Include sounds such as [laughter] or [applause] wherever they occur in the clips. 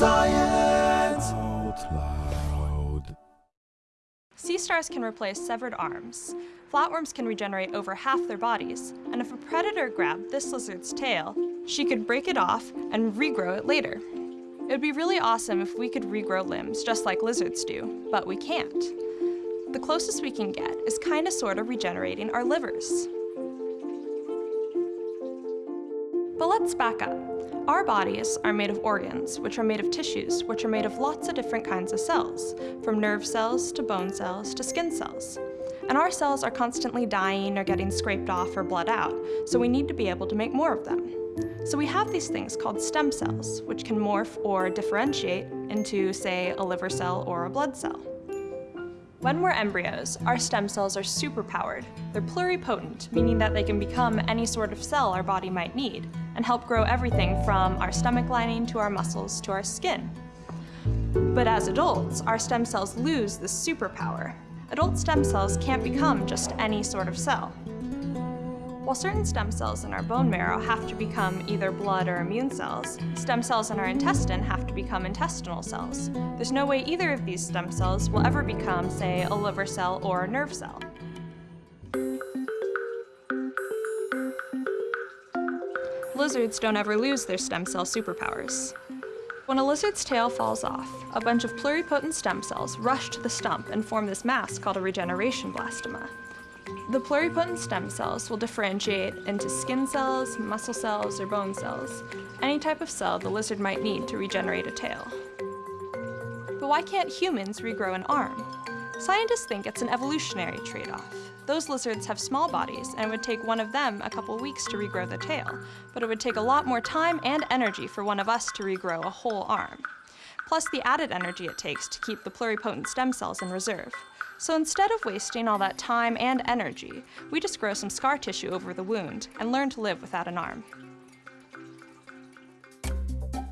Science Out Loud. Sea stars can replace severed arms. Flatworms can regenerate over half their bodies, and if a predator grabbed this lizard's tail, she could break it off and regrow it later. It would be really awesome if we could regrow limbs just like lizards do, but we can't. The closest we can get is kinda sorta regenerating our livers. But let's back up. Our bodies are made of organs, which are made of tissues, which are made of lots of different kinds of cells, from nerve cells to bone cells to skin cells. And our cells are constantly dying or getting scraped off or bled out, so we need to be able to make more of them. So we have these things called stem cells, which can morph or differentiate into, say, a liver cell or a blood cell. When we're embryos, our stem cells are superpowered. They're pluripotent, meaning that they can become any sort of cell our body might need, and help grow everything from our stomach lining to our muscles to our skin. But as adults, our stem cells lose this superpower. Adult stem cells can't become just any sort of cell. While certain stem cells in our bone marrow have to become either blood or immune cells, stem cells in our intestine have to become intestinal cells. There's no way either of these stem cells will ever become, say, a liver cell or a nerve cell. Lizards don't ever lose their stem cell superpowers. When a lizard's tail falls off, a bunch of pluripotent stem cells rush to the stump and form this mass called a regeneration blastema. The pluripotent stem cells will differentiate into skin cells, muscle cells, or bone cells, any type of cell the lizard might need to regenerate a tail. But why can't humans regrow an arm? Scientists think it's an evolutionary trade-off. Those lizards have small bodies, and it would take one of them a couple weeks to regrow the tail, but it would take a lot more time and energy for one of us to regrow a whole arm. Plus the added energy it takes to keep the pluripotent stem cells in reserve. So instead of wasting all that time and energy, we just grow some scar tissue over the wound and learn to live without an arm.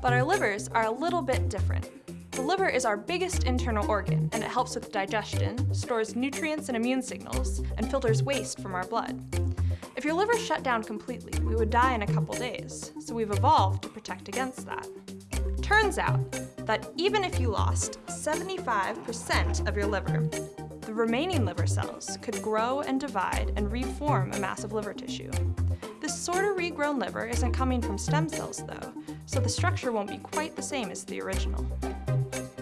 But our livers are a little bit different. The liver is our biggest internal organ, and it helps with digestion, stores nutrients and immune signals, and filters waste from our blood. If your liver shut down completely, we would die in a couple days, so we've evolved to protect against that. Turns out that even if you lost 75% of your liver, the remaining liver cells could grow and divide and reform a mass of liver tissue. This sort of regrown liver isn't coming from stem cells though, so the structure won't be quite the same as the original.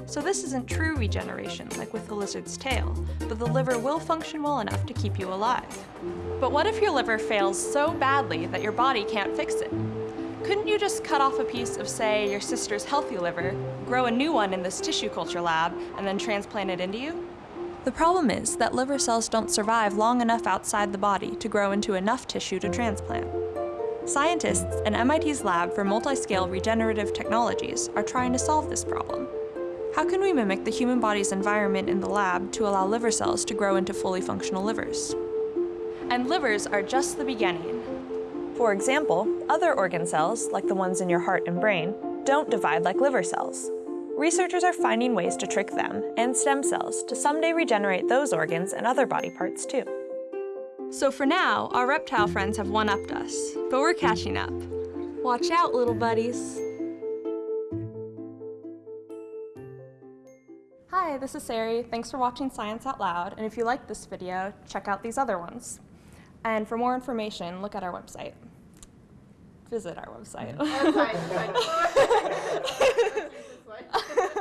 So this isn't true regeneration, like with the lizard's tail, but the liver will function well enough to keep you alive. But what if your liver fails so badly that your body can't fix it? Couldn't you just cut off a piece of, say, your sister's healthy liver, grow a new one in this tissue culture lab, and then transplant it into you? The problem is that liver cells don't survive long enough outside the body to grow into enough tissue to transplant. Scientists in MIT's Lab for Multiscale Regenerative Technologies are trying to solve this problem. How can we mimic the human body's environment in the lab to allow liver cells to grow into fully functional livers? And livers are just the beginning. For example, other organ cells, like the ones in your heart and brain, don't divide like liver cells. Researchers are finding ways to trick them and stem cells to someday regenerate those organs and other body parts too. So for now, our reptile friends have one-upped us, but we're catching up. Watch out, little buddies. Hi, this is Sari. Thanks for watching Science Out Loud, and if you like this video, check out these other ones. And for more information, look at our website. Visit our website. Yep. [laughs] [laughs]